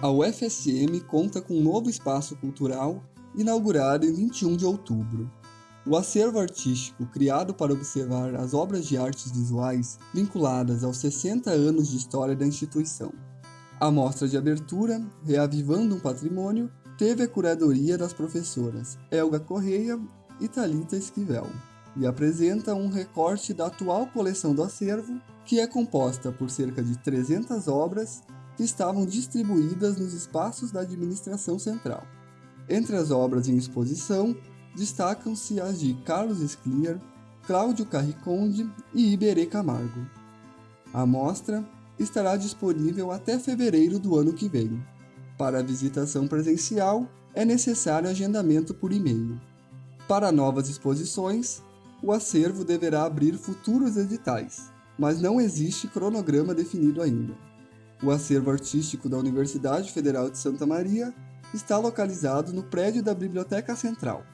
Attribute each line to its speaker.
Speaker 1: A UFSM conta com um novo espaço cultural inaugurado em 21 de outubro. O acervo artístico, criado para observar as obras de artes visuais vinculadas aos 60 anos de história da instituição. A mostra de abertura, Reavivando um Patrimônio, teve a curadoria das professoras Elga Correia e Talita Esquivel e apresenta um recorte da atual coleção do acervo, que é composta por cerca de 300 obras que estavam distribuídas nos espaços da administração central. Entre as obras em exposição, destacam-se as de Carlos Scliar, Cláudio Carriconde e Iberê Camargo. A mostra estará disponível até fevereiro do ano que vem. Para a visitação presencial, é necessário agendamento por e-mail. Para novas exposições, o acervo deverá abrir futuros editais, mas não existe cronograma definido ainda. O acervo artístico da Universidade Federal de Santa Maria está localizado no prédio da Biblioteca Central,